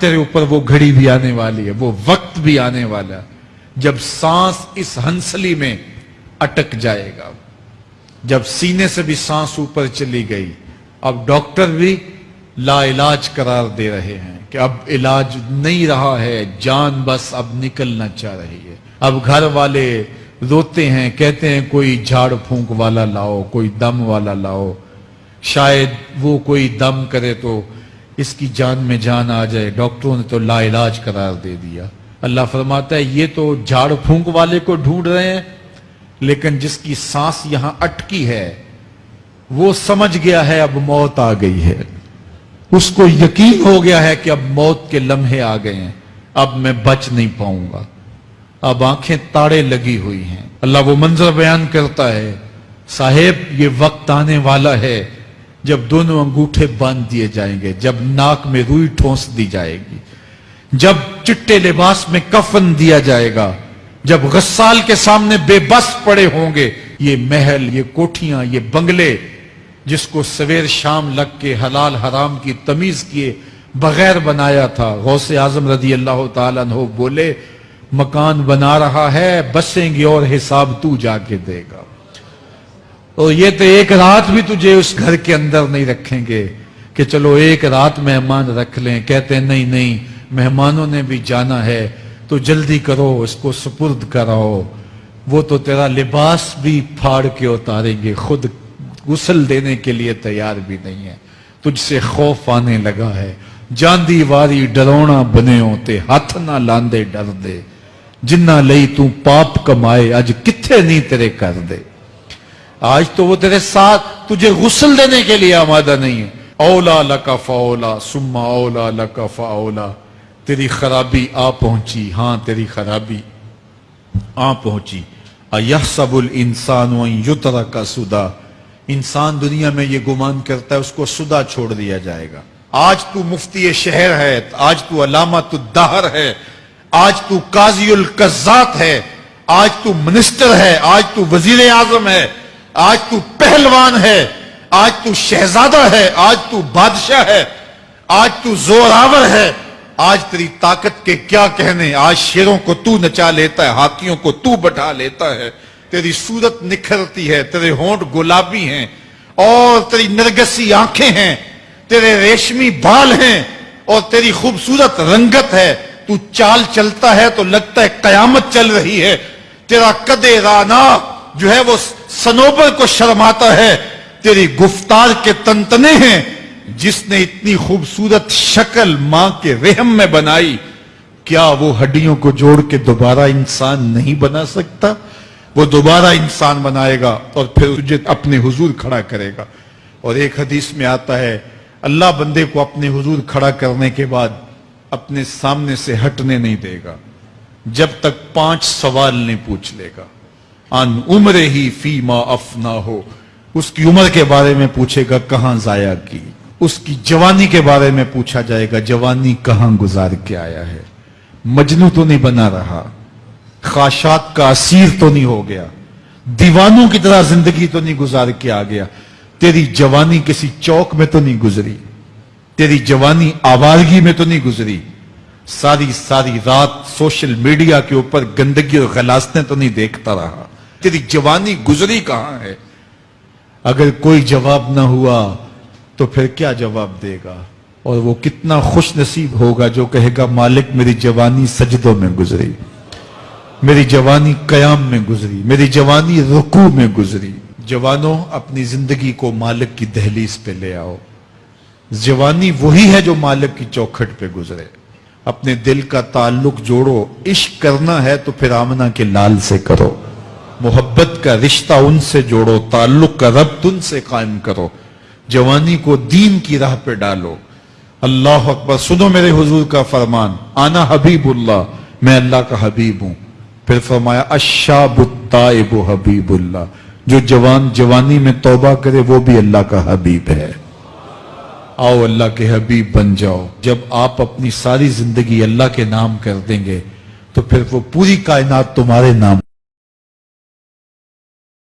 تیرے اوپر وہ گھڑی بھی آنے والی ہے، وہ وقت بھی آنے والا جب سانس اس ہنسلی میں اٹک جائے گا، جب سینے سے بھی سانس اوپر چلی گئی، اب ڈاکٹر بھی لا علاج قرار دے رہے ہیں کہ اب علاج نہیں رہا ہے، جان بس اب نکلنا چاہ رہی ہے۔ اب گھر والے روتے ہیں، کہتے ہیں کوئی جھاڑ پھونک والا لاؤ، کوئی دم والا لاؤ۔ شاید وہ کوئی دم کرے تو اس کی جان میں جان آ جائے، ڈاکٹروں نے تو لا علاج قرار دے دیا۔ اللہ فرماتا ہے، یہ تو جھاڑ پھونک والے کو ڈھونڈ رہے ہیں، لیکن جس کی سانس یہاں اٹکی ہے، وہ سمجھ گیا ہے، اب موت آ گئی ہے۔ اس کو یقین ہو گیا ہے کہ اب موت کے لمحے آ گئے ہیں۔ اب میں بچ نہیں پاؤں گا۔ اب آنکھیں تاڑے لگی ہوئی ہیں۔ اللہ وہ منظر بیان کرتا ہے، صاحب، یہ وقت آنے والا ہے۔ جب دونوں انگوٹھے باندھ دیے جائیں گے، جب ناک میں روئی ٹھونس دی جائے گی، جب چٹے لباس میں کفن دیا جائے گا، جب غسال کے سامنے بے بس پڑے ہوں گے، یہ محل، یہ کوٹھیاں، یہ بنگلے، جس کو سویر شام لگ کے حلال حرام کی تمیز کیے بغیر بنایا تھا۔ غوث اعظم رضی اللہ تعالیٰ عنہ بولے، مکان بنا رہا ہے، بسیں گے اور حساب تو جا کے دے گا۔ اور یہ تو ایک رات بھی تجھے اس گھر کے اندر نہیں رکھیں گے کہ چلو ایک رات مہمان رکھ لیں۔ کہتے ہیں، نہیں نہیں، مہمانوں نے بھی جانا ہے، تو جلدی کرو، اس کو سپرد کراؤ۔ وہ تو تیرا لباس بھی پھاڑ کے اتاریں گے۔ خود غسل دینے کے لیے تیار بھی نہیں ہے۔ تجھ سے خوف آنے لگا ہے۔ جاندی واری ڈرونا بنے ہوتے، ہاتھ نہ لاندے، ڈر دے۔ جنہ لئی تو پاپ کمائے، اج کتھے نہیں تیرے کر دے؟ آج تو وہ تیرے ساتھ تجھے غسل دینے کے لیے آمادہ نہیں ہے۔ اولا لکا فاولا سما اولا لکا فاولا۔ تیری خرابی آ پہنچی ہاں تیری خرابی آ پہنچی۔ ایحسب الانسان وان یترک سدا۔ انسان دنیا میں یہ گمان کرتا ہے، اس کو سدا چھوڑ دیا جائے گا۔ آج تو مفتی شہر ہے، آج تو علامت الدہر ہے۔ آج تو قاضی القزات ہے۔ آج تو منسٹر ہے، آج تو وزیر اعظم ہے۔ آج تو پہلوان ہے، آج تو شہزادہ ہے، آج تو بادشاہ ہے، آج تو زوراور ہے۔ آج تیری طاقت کے کیا کہنے؟ آج شیروں کو تو نچا لیتا ہے، ہاتھیوں کو تو بٹھا لیتا ہے۔ تیری صورت نکھرتی ہے، تیرے ہونٹ گلابی ہیں۔ اور تیری نرگسی آنکھیں ہیں، تیرے ریشمی بال ہیں۔ اور تیری خوبصورت رنگت ہے۔ تو چال چلتا ہے تو لگتا ہے قیامت چل رہی ہے۔ تیرا کدے رانا جو ہے وہ سنوبر کو شرماتا ہے، تیری گفتار کے تنتنے ہیں۔ جس نے اتنی خوبصورت شکل ماں کے رحم میں بنائی، کیا وہ ہڈیوں کو جوڑ کے دوبارہ انسان نہیں بنا سکتا؟ وہ دوبارہ انسان بنائے گا اور پھر تجھے اپنے حضور کھڑا کرے گا۔ اور ایک حدیث میں آتا ہے، اللہ بندے کو اپنے حضور کھڑا کرنے کے بعد اپنے سامنے سے ہٹنے نہیں دے گا، جب تک پانچ سوال نہیں پوچھ لے گا۔ ان عمر ہی فی ما افنا ہو اس کی عمر کے بارے میں پوچھے گا کہاں ضائع کی۔ اس کی جوانی کے بارے میں پوچھا جائے گا جوانی کہاں گزار کے آیا ہے۔ مجنو تو نہیں بنا رہا۔ خاشات کا اسیر تو نہیں ہو گیا۔ دیوانوں کی طرح زندگی تو نہیں گزار کے آ گیا۔ تیری جوانی کسی چوک میں تو نہیں گزری۔ تیری جوانی آوارگی میں تو نہیں گزری۔ ساری ساری رات سوشل میڈیا کے اوپر گندگی اور غلاستیں تو نہیں دیکھتا رہا۔ تیری جوانی گزری کہاں ہے؟ اگر کوئی جواب نہ ہوا تو پھر کیا جواب دے گا؟ اور وہ کتنا خوش نصیب ہوگا جو کہے گا، مالک میری جوانی سجدوں میں گزری، میری جوانی قیام میں گزری، میری جوانی رکوع میں گزری۔ جوانوں، اپنی زندگی کو مالک کی دہلیز پہ لے آؤ۔ جوانی وہی ہے جو مالک کی چوکھٹ پہ گزرے۔ اپنے دل کا تعلق جوڑو، عشق کرنا ہے تو پھر آمنہ کے لال سے کرو۔ محبت کا رشتہ ان سے جوڑو، تعلق کا ربط ان سے قائم کرو۔ جوانی کو دین کی راہ پہ ڈالو۔ اللہ اکبر، سنو میرے حضور کا فرمان، آنا حبیب اللہ، میں اللہ کا حبیب ہوں۔ پھر فرمایا اشاب التائب حبیب اللہ۔ جو جوان، جوانی میں توبہ کرے، وہ بھی اللہ کا حبیب ہے۔ آؤ اللہ کے حبیب بن جاؤ۔ جب آپ اپنی ساری زندگی اللہ کے نام کر دیں گے، تو پھر وہ پوری کائنات تمہارے نام